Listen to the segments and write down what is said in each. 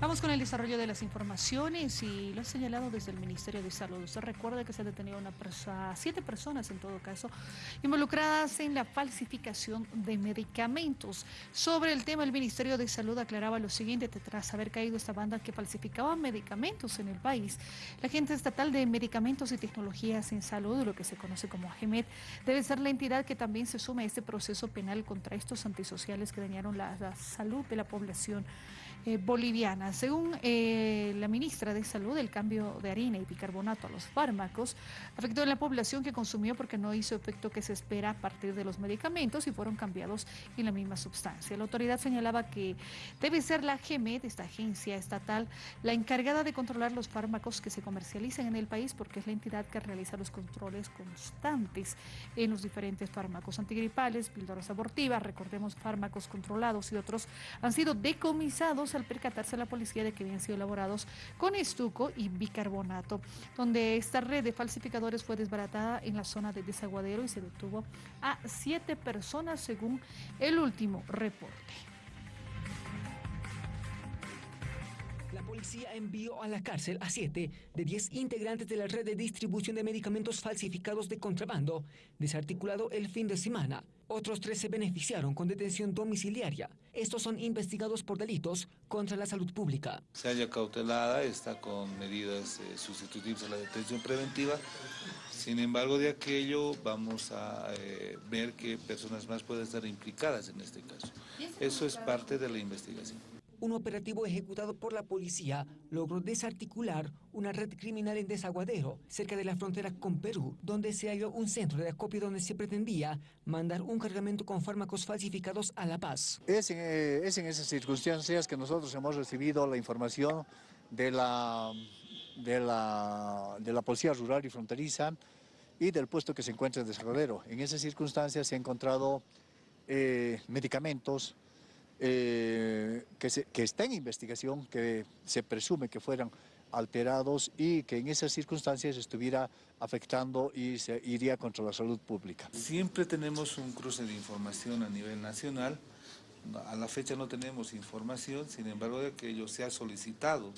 Vamos con el desarrollo de las informaciones y lo ha señalado desde el Ministerio de Salud. Usted recuerda que se ha detenido una siete personas en todo caso, involucradas en la falsificación de medicamentos. Sobre el tema, el Ministerio de Salud aclaraba lo siguiente, tras haber caído esta banda que falsificaba medicamentos en el país. La Agencia Estatal de Medicamentos y Tecnologías en Salud, lo que se conoce como AGEMET, debe ser la entidad que también se sume a este proceso penal contra estos antisociales que dañaron la, la salud de la población eh, boliviana. Según eh, la ministra de Salud, el cambio de harina y bicarbonato a los fármacos afectó a la población que consumió porque no hizo efecto que se espera a partir de los medicamentos y fueron cambiados en la misma sustancia. La autoridad señalaba que debe ser la GEMED, esta agencia estatal, la encargada de controlar los fármacos que se comercializan en el país porque es la entidad que realiza los controles constantes en los diferentes fármacos antigripales, píldoras abortivas, recordemos fármacos controlados y otros han sido decomisados al percatarse la policía de que habían sido elaborados con estuco y bicarbonato, donde esta red de falsificadores fue desbaratada en la zona de desaguadero y se detuvo a siete personas según el último reporte. Policía envió a la cárcel a siete de diez integrantes de la red de distribución de medicamentos falsificados de contrabando, desarticulado el fin de semana. Otros tres se beneficiaron con detención domiciliaria. Estos son investigados por delitos contra la salud pública. Se halla cautelada, está con medidas eh, sustitutivas a la detención preventiva. Sin embargo, de aquello vamos a eh, ver qué personas más pueden estar implicadas en este caso. Eso es parte de la investigación un operativo ejecutado por la policía logró desarticular una red criminal en Desaguadero, cerca de la frontera con Perú, donde se halló un centro de acopio donde se pretendía mandar un cargamento con fármacos falsificados a La Paz. Es en, eh, esas circunstancias que nosotros hemos recibido la información de la, de la, de la Policía Rural y Fronteriza y del puesto que se encuentra en Desaguadero. En esas circunstancias se han encontrado eh, medicamentos, eh, que, que está en investigación, que se presume que fueran alterados y que en esas circunstancias estuviera afectando y se iría contra la salud pública. Siempre tenemos un cruce de información a nivel nacional, a la fecha no tenemos información, sin embargo de que ello se ha solicitado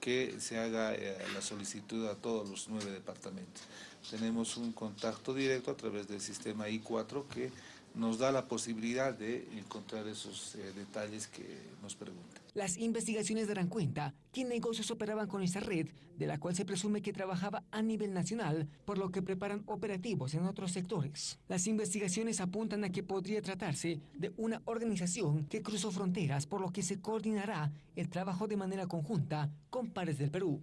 que se haga eh, la solicitud a todos los nueve departamentos. Tenemos un contacto directo a través del sistema I4 que nos da la posibilidad de encontrar esos eh, detalles que nos preguntan. Las investigaciones darán cuenta qué negocios operaban con esa red, de la cual se presume que trabajaba a nivel nacional, por lo que preparan operativos en otros sectores. Las investigaciones apuntan a que podría tratarse de una organización que cruzó fronteras, por lo que se coordinará el trabajo de manera conjunta con pares del Perú.